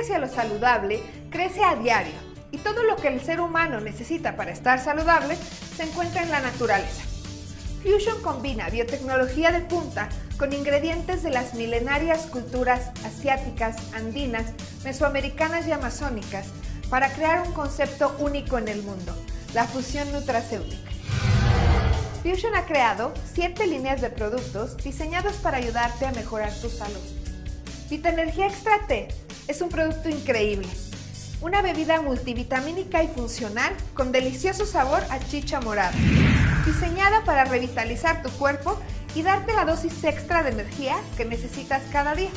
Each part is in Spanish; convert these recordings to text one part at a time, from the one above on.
hacia lo saludable crece a diario y todo lo que el ser humano necesita para estar saludable se encuentra en la naturaleza. Fusion combina biotecnología de punta con ingredientes de las milenarias culturas asiáticas, andinas, mesoamericanas y amazónicas para crear un concepto único en el mundo, la fusión nutracéutica. Fusion ha creado siete líneas de productos diseñados para ayudarte a mejorar tu salud. Vitaenergía Extra T es un producto increíble. Una bebida multivitamínica y funcional con delicioso sabor a chicha morada. Diseñada para revitalizar tu cuerpo y darte la dosis extra de energía que necesitas cada día.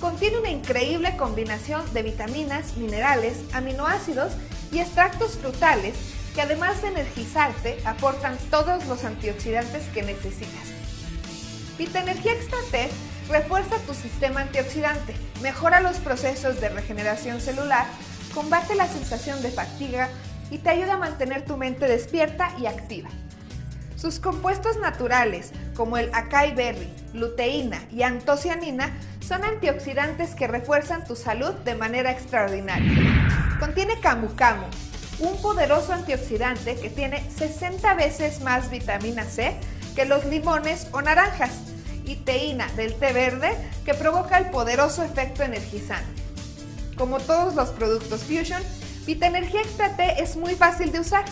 Contiene una increíble combinación de vitaminas, minerales, aminoácidos y extractos frutales que además de energizarte, aportan todos los antioxidantes que necesitas. Vitaenergía Extra T refuerza tu sistema antioxidante, mejora los procesos de regeneración celular, combate la sensación de fatiga y te ayuda a mantener tu mente despierta y activa. Sus compuestos naturales, como el acai berry, luteína y antocianina, son antioxidantes que refuerzan tu salud de manera extraordinaria. Contiene camu camu, un poderoso antioxidante que tiene 60 veces más vitamina C que los limones o naranjas y del té verde que provoca el poderoso efecto energizante. Como todos los productos Fusion, Vitaenergía Extra T es muy fácil de usar.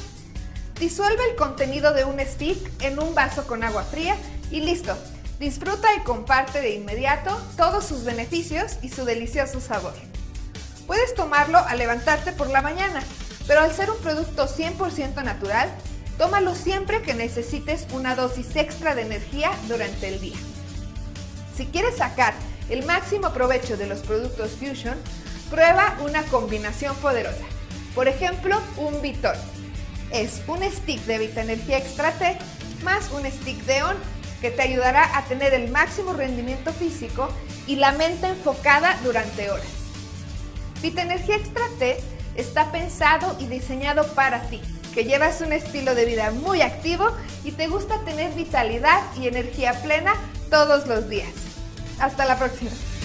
Disuelve el contenido de un stick en un vaso con agua fría y listo. Disfruta y comparte de inmediato todos sus beneficios y su delicioso sabor. Puedes tomarlo al levantarte por la mañana pero al ser un producto 100% natural, tómalo siempre que necesites una dosis extra de energía durante el día. Si quieres sacar el máximo provecho de los productos Fusion, prueba una combinación poderosa. Por ejemplo, un Vitor. Es un stick de Vitaenergía Extra T más un stick de ON que te ayudará a tener el máximo rendimiento físico y la mente enfocada durante horas. Vitaenergía Extra T está pensado y diseñado para ti, que llevas un estilo de vida muy activo y te gusta tener vitalidad y energía plena todos los días. Hasta la próxima.